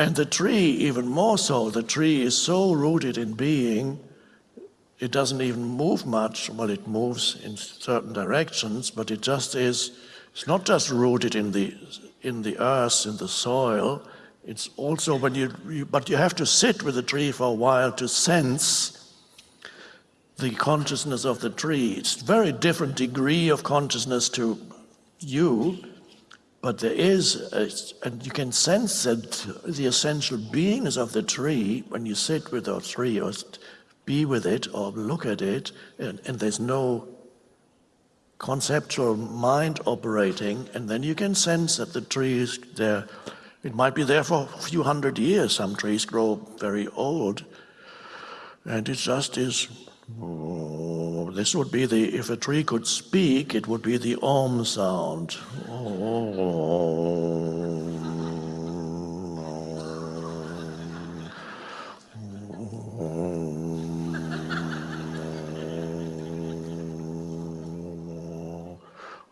And the tree, even more so, the tree is so rooted in being, it doesn't even move much. Well, it moves in certain directions, but it just is, it's not just rooted in the, in the earth, in the soil, it's also when you, you, but you have to sit with the tree for a while to sense the consciousness of the tree. It's very different degree of consciousness to you, but there is, a, and you can sense that the essential beingness of the tree when you sit with the tree or be with it or look at it, and, and there's no conceptual mind operating, and then you can sense that the tree is there it might be there for a few hundred years. Some trees grow very old. And it just is, oh, this would be the, if a tree could speak, it would be the om sound.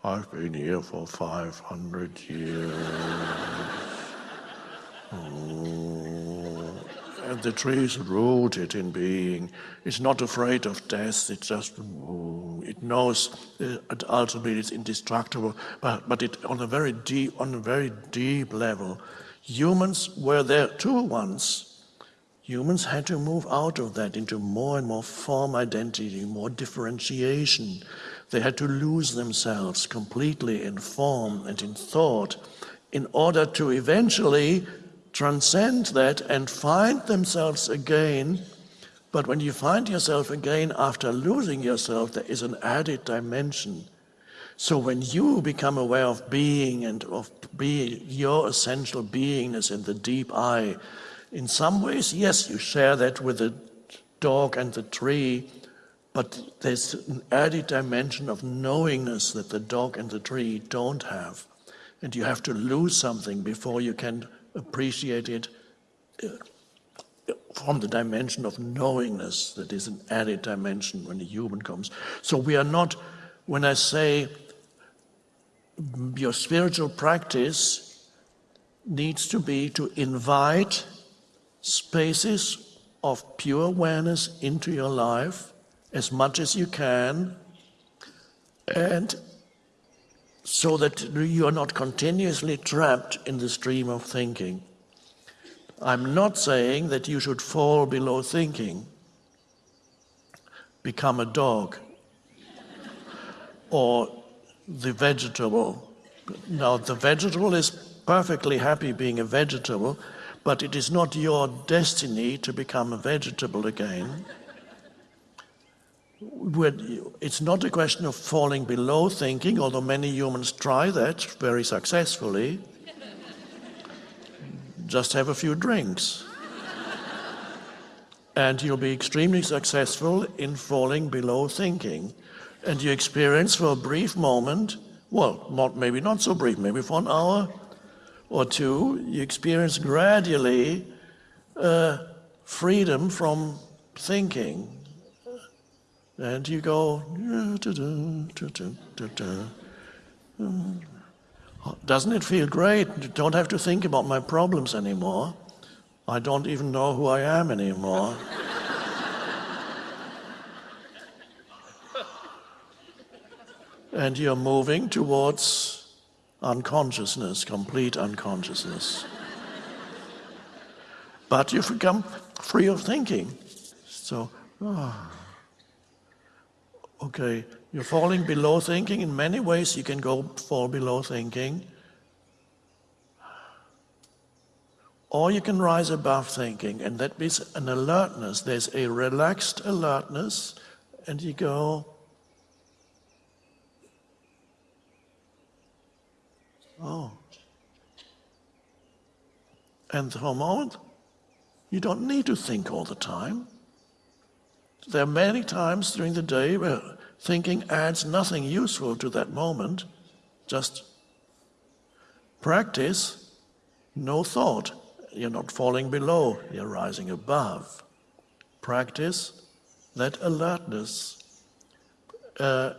I've been here for 500 years. Oh. The tree is rooted in being. It's not afraid of death. It just oh, it knows uh, that ultimately it's indestructible. But but it on a very deep on a very deep level, humans were there too once. Humans had to move out of that into more and more form identity, more differentiation. They had to lose themselves completely in form and in thought in order to eventually transcend that and find themselves again. But when you find yourself again after losing yourself, there is an added dimension. So when you become aware of being and of being your essential beingness in the deep I, in some ways, yes, you share that with the dog and the tree, but there's an added dimension of knowingness that the dog and the tree don't have. And you have to lose something before you can appreciate it uh, from the dimension of knowingness that is an added dimension when a human comes. So we are not, when I say your spiritual practice needs to be to invite spaces of pure awareness into your life as much as you can and so that you are not continuously trapped in the stream of thinking. I'm not saying that you should fall below thinking, become a dog, or the vegetable. Now, the vegetable is perfectly happy being a vegetable, but it is not your destiny to become a vegetable again it's not a question of falling below thinking, although many humans try that very successfully. Just have a few drinks. and you'll be extremely successful in falling below thinking. And you experience for a brief moment, well, not, maybe not so brief, maybe for an hour or two, you experience gradually uh, freedom from thinking and you go, oh, doesn't it feel great? You don't have to think about my problems anymore. I don't even know who I am anymore. and you're moving towards unconsciousness, complete unconsciousness. but you've become free of thinking. So, oh. Okay, you're falling below thinking. In many ways, you can go fall below thinking. Or you can rise above thinking, and that means an alertness. There's a relaxed alertness, and you go, oh. And a moment, you don't need to think all the time. There are many times during the day where thinking adds nothing useful to that moment, just practice, no thought. You're not falling below, you're rising above. Practice that alertness. Uh,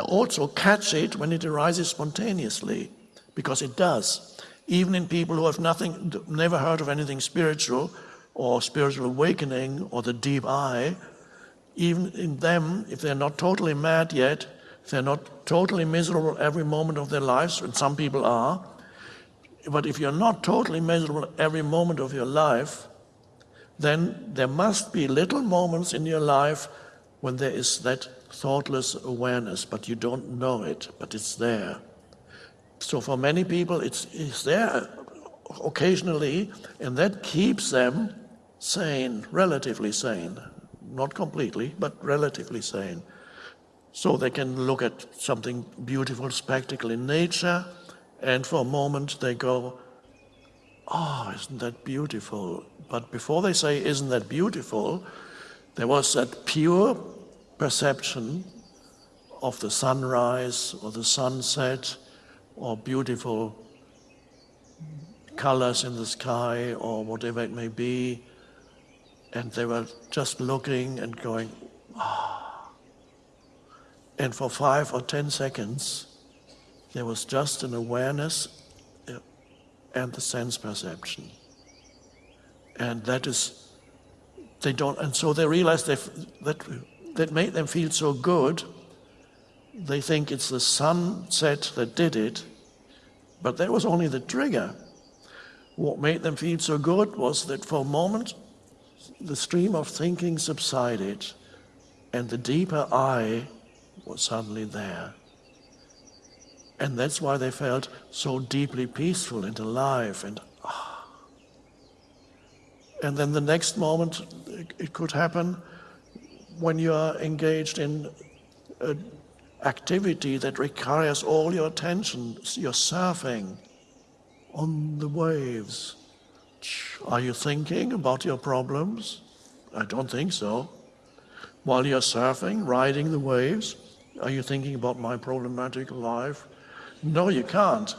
also catch it when it arises spontaneously, because it does. even in people who have nothing, never heard of anything spiritual or spiritual awakening or the deep I, even in them, if they're not totally mad yet, if they're not totally miserable every moment of their lives, and some people are, but if you're not totally miserable every moment of your life, then there must be little moments in your life when there is that thoughtless awareness, but you don't know it, but it's there. So for many people, it's, it's there occasionally, and that keeps them sane, relatively sane. Not completely, but relatively sane. So they can look at something beautiful, spectacle in nature, and for a moment they go, oh, isn't that beautiful? But before they say, isn't that beautiful, there was that pure perception of the sunrise or the sunset or beautiful colors in the sky or whatever it may be. And they were just looking and going, ah. And for five or ten seconds, there was just an awareness uh, and the sense perception. And that is, they don't, and so they realize that that made them feel so good. They think it's the sunset that did it, but that was only the trigger. What made them feel so good was that for a moment, the stream of thinking subsided and the deeper I was suddenly there. And that's why they felt so deeply peaceful and alive and ah. And then the next moment, it could happen when you are engaged in an activity that requires all your attention. You're surfing on the waves. Are you thinking about your problems? I don't think so. While you're surfing, riding the waves, are you thinking about my problematic life? No, you can't.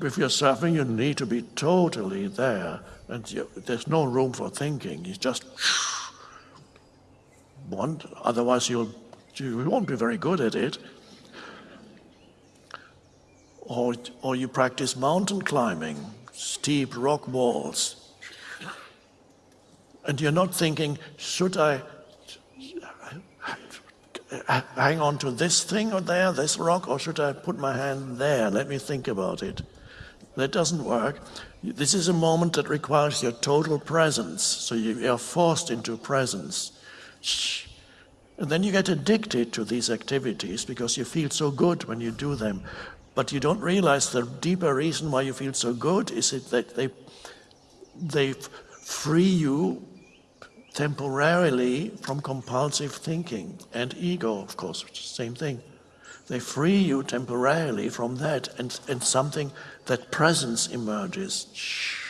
If you're surfing, you need to be totally there. And you, there's no room for thinking. You just want, otherwise you'll, you won't be very good at it. Or, or you practice mountain climbing, steep rock walls. And you're not thinking, should I hang on to this thing or there, this rock, or should I put my hand there? Let me think about it. That doesn't work. This is a moment that requires your total presence. So you are forced into presence. And then you get addicted to these activities because you feel so good when you do them. But you don't realize the deeper reason why you feel so good is that they, they free you temporarily from compulsive thinking and ego, of course, same thing. They free you temporarily from that and, and something, that presence emerges. Shh.